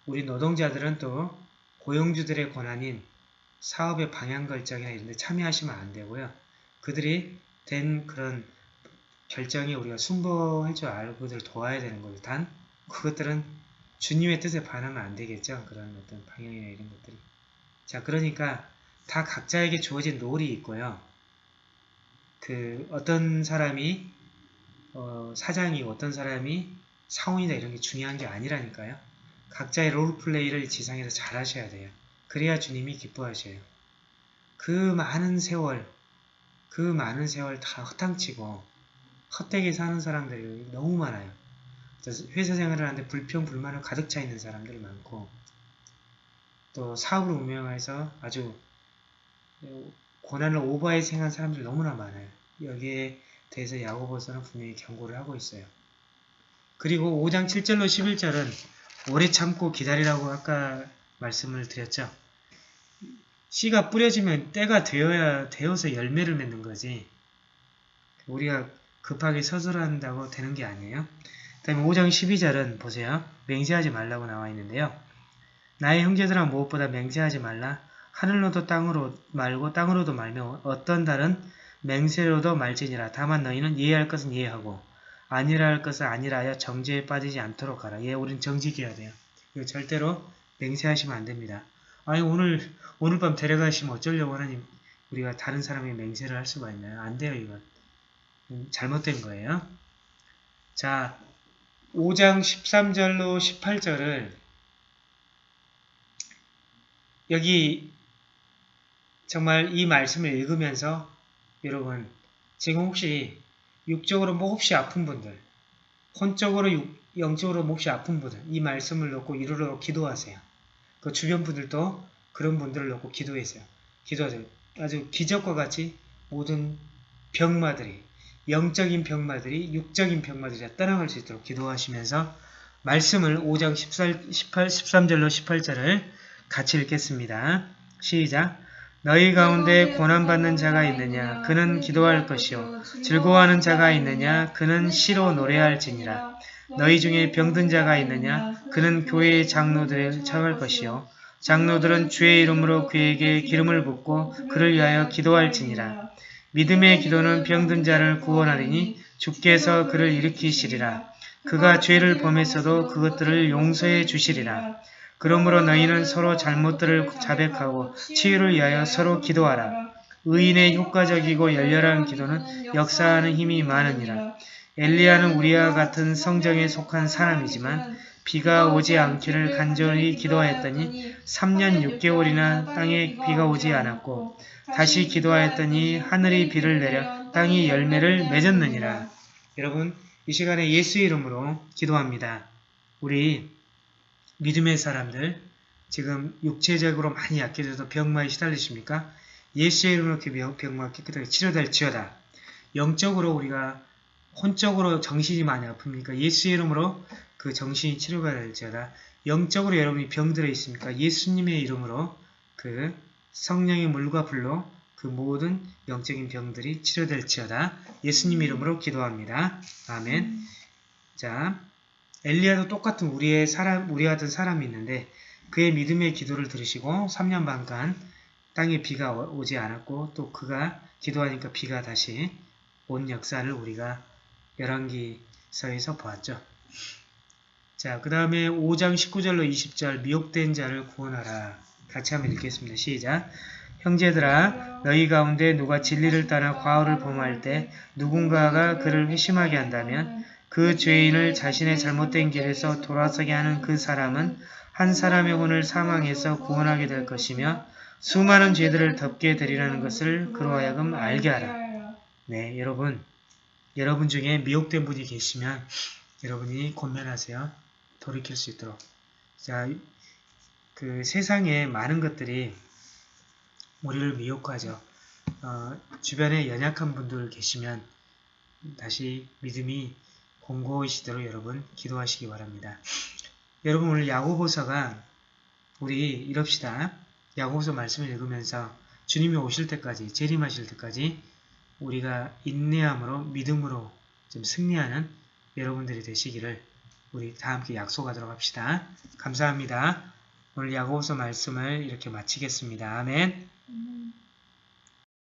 우리 노동자들은 또 고용주들의 권한인 사업의 방향 결정이나 이런 데 참여하시면 안 되고요. 그들이 된 그런 결정에 우리가 순보할 줄 알고 그들을 도와야 되는 거죠. 단 그것들은 주님의 뜻에 반하면 안 되겠죠. 그런 어떤 방향이나 이런 것들이. 자 그러니까 다 각자에게 주어진 롤이 있고요. 그 어떤 사람이 어, 사장이고 어떤 사람이 사원이다 이런 게 중요한 게 아니라니까요. 각자의 롤플레이를 지상에서 잘 하셔야 돼요. 그래야 주님이 기뻐하셔요. 그 많은 세월, 그 많은 세월 다 허탕치고 헛되게 사는 사람들이 너무 많아요. 회사 생활을 하는데 불평, 불만을 가득 차 있는 사람들 많고 또 사업을 운영해서 아주 고난을 오버해 생한 사람들 너무나 많아요. 여기에 대해서 야고보서는 분명히 경고를 하고 있어요. 그리고 5장 7절로 11절은 오래 참고 기다리라고 아까 말씀을 드렸죠. 씨가 뿌려지면 때가 되어야 되어서 열매를 맺는 거지. 우리가 급하게 서술한다고 되는 게 아니에요. 그 다음에 5장 12절은 보세요. 맹세하지 말라고 나와 있는데요. 나의 형제들아 무엇보다 맹세하지 말라. 하늘로도 땅으로 말고 땅으로도 말며 어떤 달은 맹세로도 말지니라. 다만 너희는 이해할 것은 이해하고 아니라 할 것은 아니라 하여 정죄에 빠지지 않도록 하라. 예, 우린 정직해야 돼요. 이거 절대로 맹세하시면 안 됩니다. 아니 오늘 오늘 밤 데려가시면 어쩌려고 하나님 우리가 다른 사람의 맹세를 할 수가 있나요? 안 돼요 이건. 음, 잘못된 거예요. 자 5장 13절로 18절을 여기 정말 이 말씀을 읽으면서 여러분 지금 혹시 육적으로 몹시 아픈 분들 혼적으로 육, 영적으로 몹시 아픈 분들 이 말씀을 놓고 이루러 기도하세요. 그 주변 분들도 그런 분들을 놓고 기도하세요. 기도하세요. 아주 기적과 같이 모든 병마들이 영적인 병마들이 육적인 병마들이 떠나갈 수 있도록 기도하시면서 말씀을 5장 14, 18, 13절로 18절을 같이 읽겠습니다. 시작! 너희 가운데 고난받는 자가 있느냐? 그는 기도할 것이요. 즐거워하는 자가 있느냐? 그는 시로 노래할지니라. 너희 중에 병든 자가 있느냐? 그는 교회의 장로들을 청할 것이요. 장로들은 주의 이름으로 그에게 기름을 붓고 그를 위하여 기도할지니라. 믿음의 기도는 병든 자를 구원하리니 주께서 그를 일으키시리라. 그가 죄를 범했어도 그것들을 용서해 주시리라. 그러므로 너희는 서로 잘못들을 자백하고 치유를 위하여 서로 기도하라. 의인의 효과적이고 열렬한 기도는 역사하는 힘이 많으니라. 엘리야는 우리와 같은 성정에 속한 사람이지만 비가 오지 않기를 간절히 기도하였더니 3년 6개월이나 땅에 비가 오지 않았고 다시 기도하였더니 하늘이 비를 내려 땅이 열매를 맺었느니라. 여러분 이 시간에 예수 이름으로 기도합니다. 우리 믿음의 사람들 지금 육체적으로 많이 약해져서 병마에 시달리십니까? 예수의 이름으로 그 병마 깨끗하게 치료될지어다. 영적으로 우리가 혼적으로 정신이 많이 아픕니까? 예수의 이름으로 그 정신이 치료가 될지어다. 영적으로 여러분이 병들어 있습니까? 예수님의 이름으로 그 성령의 물과 불로 그 모든 영적인 병들이 치료될지어다. 예수님 이름으로 기도합니다. 아멘. 자, 엘리야도 똑같은 우리의 사람, 우리 같은 사람이 있는데 그의 믿음의 기도를 들으시고 3년 반간 땅에 비가 오지 않았고 또 그가 기도하니까 비가 다시 온 역사를 우리가 열왕기서에서 보았죠. 자, 그 다음에 5장 19절로 20절 미혹된 자를 구원하라. 같이 한번 읽겠습니다. 시작. 형제들아 너희 가운데 누가 진리를 따라 과오를 범할 때 누군가가 그를 회심하게 한다면 그 죄인을 자신의 잘못된 길에서 돌아서게 하는 그 사람은 한 사람의 혼을 사망해서 구원하게 될 것이며 수많은 죄들을 덮게 되리라는 것을 그로 하여금 알게 하라. 네, 여러분. 여러분 중에 미혹된 분이 계시면 여러분이 권면하세요. 돌이킬 수 있도록. 자, 그 세상에 많은 것들이 우리를 미혹하죠. 어, 주변에 연약한 분들 계시면 다시 믿음이 공고이시도록 여러분 기도하시기 바랍니다. 여러분 오늘 야고보서가 우리 이럽시다. 야고보서 말씀을 읽으면서 주님이 오실 때까지 재림하실 때까지 우리가 인내함으로 믿음으로 좀 승리하는 여러분들이 되시기를 우리 다 함께 약속하도록 합시다. 감사합니다. 오늘 야고보서 말씀을 이렇게 마치겠습니다. 아멘.